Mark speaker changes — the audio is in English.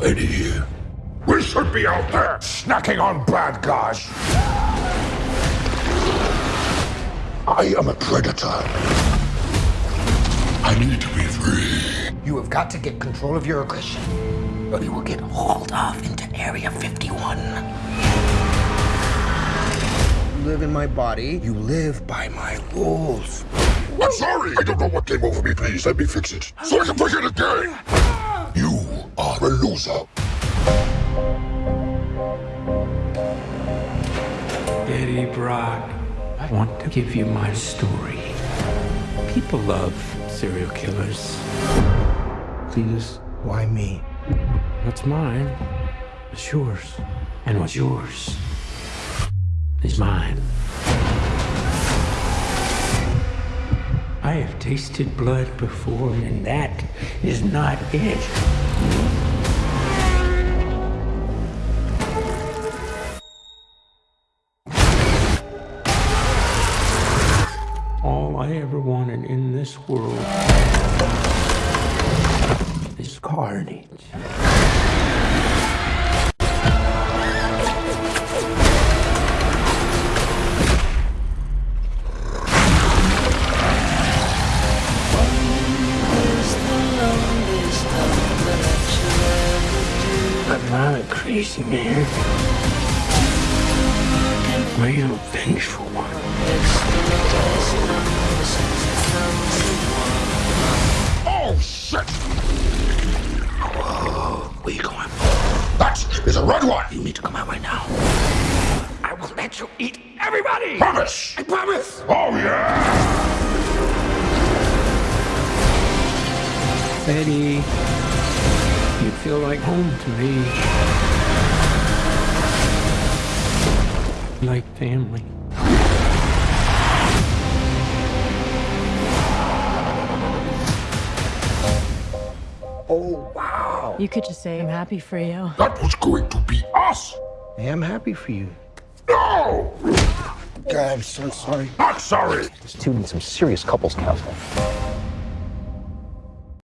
Speaker 1: Eddie, we should be out there snacking on bad guys. I am a predator. I need to be free.
Speaker 2: You have got to get control of your aggression, or you will get hauled off into Area 51. You live in my body. You live by my rules.
Speaker 1: I'm sorry. I don't know what came over me. Please let me fix it so I can forget again. You are a loser.
Speaker 3: Eddie Brock, I want to give you my story. People love serial killers. Please,
Speaker 2: Why me?
Speaker 3: what's mine is yours. And what's yours is mine. I have tasted blood before, and that is not it. All I ever wanted in this world is carnage. I'm not a crazy man. I am a vengeful one.
Speaker 1: Oh, shit!
Speaker 2: Where you going?
Speaker 1: That is a red one.
Speaker 2: You need to come out right now. I will let you eat everybody.
Speaker 1: Promise.
Speaker 2: I promise.
Speaker 1: Oh, yeah.
Speaker 3: Eddie, you feel like home to me. Like family.
Speaker 2: Oh wow.
Speaker 4: You could just say, I'm happy for you.
Speaker 1: That was going to be us.
Speaker 2: I am happy for you.
Speaker 1: No!
Speaker 2: God, I'm so sorry.
Speaker 1: Not sorry.
Speaker 5: This two needs some serious couples counseling.